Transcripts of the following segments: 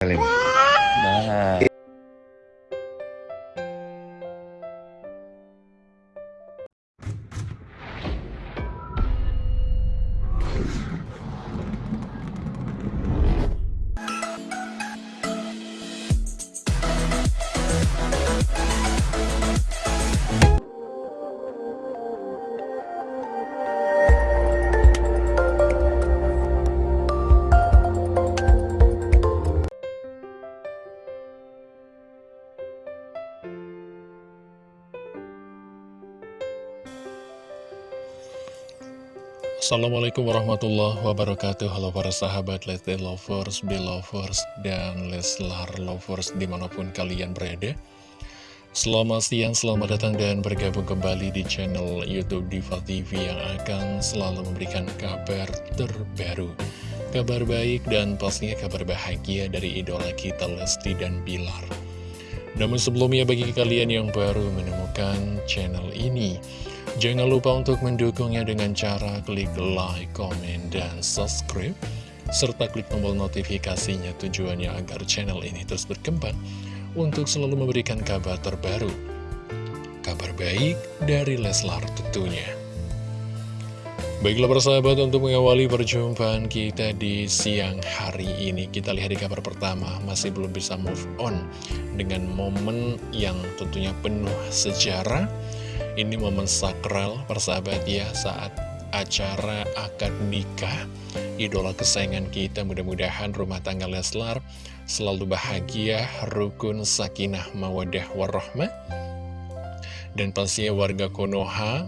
Dale. Assalamualaikum warahmatullahi wabarakatuh. Halo para sahabat Lesti Lovers, Belovers, dan Leslar Lovers di mana pun kalian berada. Selamat siang, selamat datang dan bergabung kembali di channel Youtube Diva TV yang akan selalu memberikan kabar terbaru. Kabar baik dan pastinya kabar bahagia dari idola kita Lesti dan Bilar. Namun sebelumnya bagi kalian yang baru menemukan channel ini Jangan lupa untuk mendukungnya dengan cara klik like, komen, dan subscribe serta klik tombol notifikasinya tujuannya agar channel ini terus berkembang untuk selalu memberikan kabar terbaru. Kabar baik dari Leslar tentunya. Baiklah persahabat untuk mengawali perjumpaan kita di siang hari ini Kita lihat di kabar pertama masih belum bisa move on Dengan momen yang tentunya penuh sejarah ini momen sakral persahabat ya saat acara akad nikah. Idola kesayangan kita mudah-mudahan rumah tangga Leslar selalu bahagia, rukun, sakinah, mawadah, warahmah. Dan pastinya warga Konoha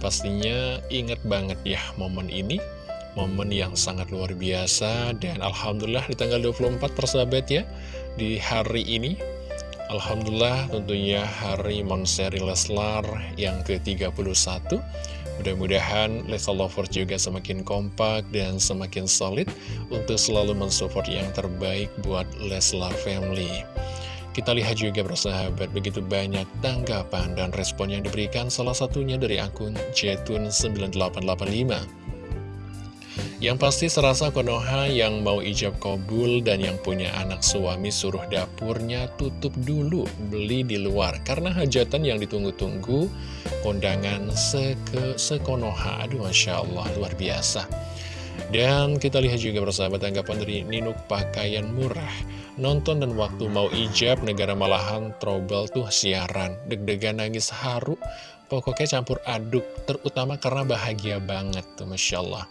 pastinya ingat banget ya momen ini. Momen yang sangat luar biasa dan Alhamdulillah di tanggal 24 persahabat ya Di hari ini Alhamdulillah tentunya hari Monseri Leslar yang ke-31 Mudah-mudahan Leslar Lovers juga semakin kompak dan semakin solid Untuk selalu mensupport yang terbaik buat Leslar Family. Kita lihat juga bersahabat begitu banyak tanggapan dan respon yang diberikan salah satunya dari akun Jetun9885 yang pasti serasa Konoha yang mau ijab kabul dan yang punya anak suami suruh dapurnya tutup dulu beli di luar. Karena hajatan yang ditunggu-tunggu kondangan seke sekonoha. Aduh Masya Allah luar biasa. Dan kita lihat juga bersama tanggapan dari Ninuk pakaian murah. Nonton dan waktu mau ijab negara malahan trouble tuh siaran. Deg-degan nangis haru Pokoknya campur aduk Terutama karena bahagia banget tuh Masya Allah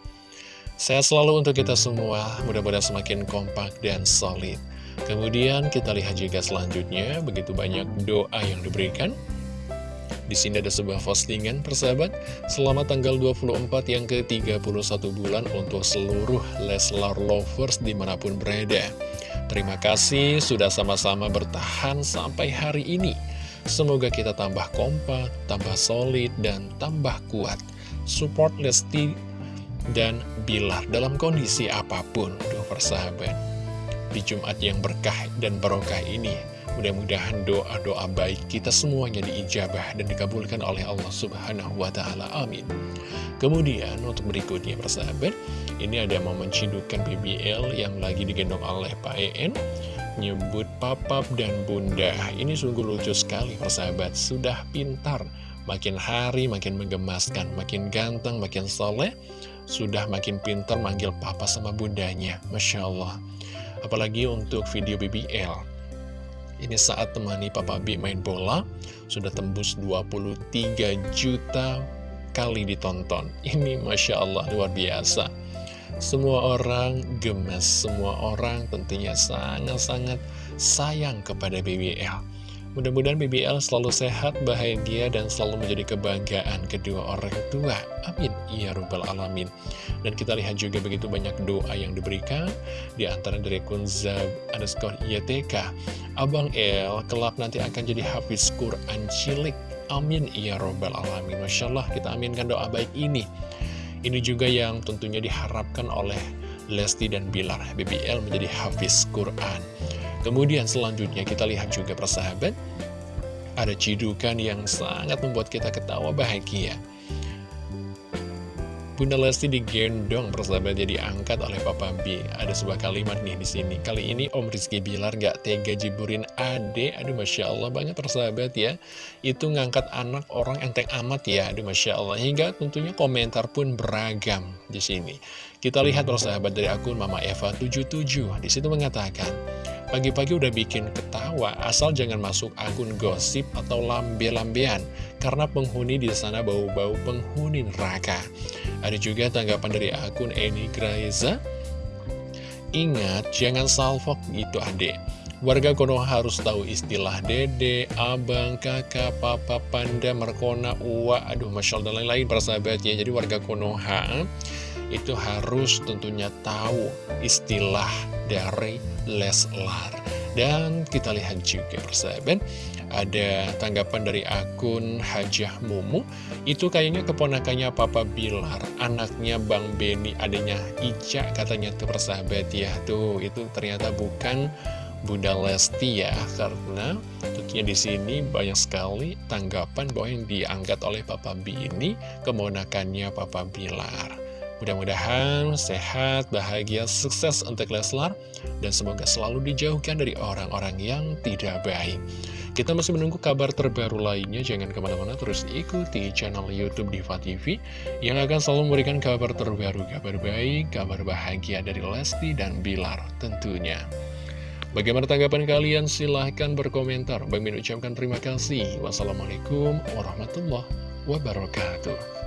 Sehat selalu untuk kita semua, mudah-mudahan semakin kompak dan solid. Kemudian kita lihat juga selanjutnya, begitu banyak doa yang diberikan. Di sini ada sebuah postingan persahabat, selamat tanggal 24 yang ke-31 bulan untuk seluruh Leslar Lovers di mana pun berada. Terima kasih sudah sama-sama bertahan sampai hari ini. Semoga kita tambah kompak, tambah solid, dan tambah kuat. Support Lesti dan Bilar dalam kondisi apa pun. Duh persahabat, di Jumat yang berkah dan barokah ini, mudah-mudahan doa-doa baik kita semuanya diijabah dan dikabulkan oleh Allah Subhanahu wa Ta'ala. Amin. Kemudian untuk berikutnya persahabat, ini ada momen cidukan BBL yang lagi digendong oleh Pak EN nyebut papap dan bunda ini sungguh lucu sekali persahabat sudah pintar makin hari makin menggemaskan makin ganteng makin soleh sudah makin pintar manggil papa sama bundanya. Masya Allah. Apalagi untuk video BBL. Ini saat temani Papa B main bola, sudah tembus 23 juta kali ditonton. Ini Masya Allah luar biasa. Semua orang gemes, semua orang tentunya sangat-sangat sayang kepada BBL. Mudah-mudahan BBL selalu sehat, bahagia, dan selalu menjadi kebanggaan kedua orang tua. Amin. Ya Rabbal Alamin. Dan kita lihat juga begitu banyak doa yang diberikan, di antara dari Kunzab underscore YTK. Abang El, kelap nanti akan jadi hafiz Quran cilik. Amin. Ya Rabbal Alamin. Masya Allah, kita aminkan doa baik ini. Ini juga yang tentunya diharapkan oleh Lesti dan Bilar. BBL menjadi hafiz Quran. Kemudian selanjutnya kita lihat juga persahabat Ada cidukan yang sangat membuat kita ketawa bahagia Bunda Lesti digendong persahabat jadi angkat oleh Papa B. Ada sebuah kalimat nih di sini. Kali ini Om Rizky Bilar gak tega jiburin ade. Aduh Masya Allah banget persahabat ya. Itu ngangkat anak orang enteng amat ya. Aduh Masya Allah. Hingga tentunya komentar pun beragam di sini. Kita lihat persahabat dari akun Mama Eva 77. Di situ mengatakan, Pagi-pagi udah bikin ketawa, asal jangan masuk akun gosip atau lambe-lambean, karena penghuni di sana bau-bau penghuni neraka. Ada juga tanggapan dari akun Eni Graiza, Ingat, jangan salfok gitu adek. Warga Konoha harus tahu istilah dede, abang, kakak, papa, panda, merkona, uwa, aduh masya Allah dan lain-lain persahabat ya. Jadi warga Konoha itu harus tentunya tahu istilah dari Leslar. Dan kita lihat juga persahabat, ada tanggapan dari akun Hajah Mumu, itu kayaknya keponakannya Papa Bilar, anaknya Bang Beni, adanya Ica katanya tuh persahabat ya. Tuh, itu ternyata bukan Bunda Lesti ya, karena tentunya di sini banyak sekali tanggapan bahwa yang diangkat oleh Papa B ini kemonakannya Papa Bilar. Mudah-mudahan sehat, bahagia, sukses untuk Leslar, dan semoga selalu dijauhkan dari orang-orang yang tidak baik. Kita masih menunggu kabar terbaru lainnya, jangan ke mana-mana terus ikuti channel Youtube Diva TV yang akan selalu memberikan kabar terbaru, kabar baik, kabar bahagia dari Lesti dan Bilar tentunya. Bagaimana tanggapan kalian? Silahkan berkomentar. Bang ucapkan terima kasih. Wassalamualaikum warahmatullahi wabarakatuh.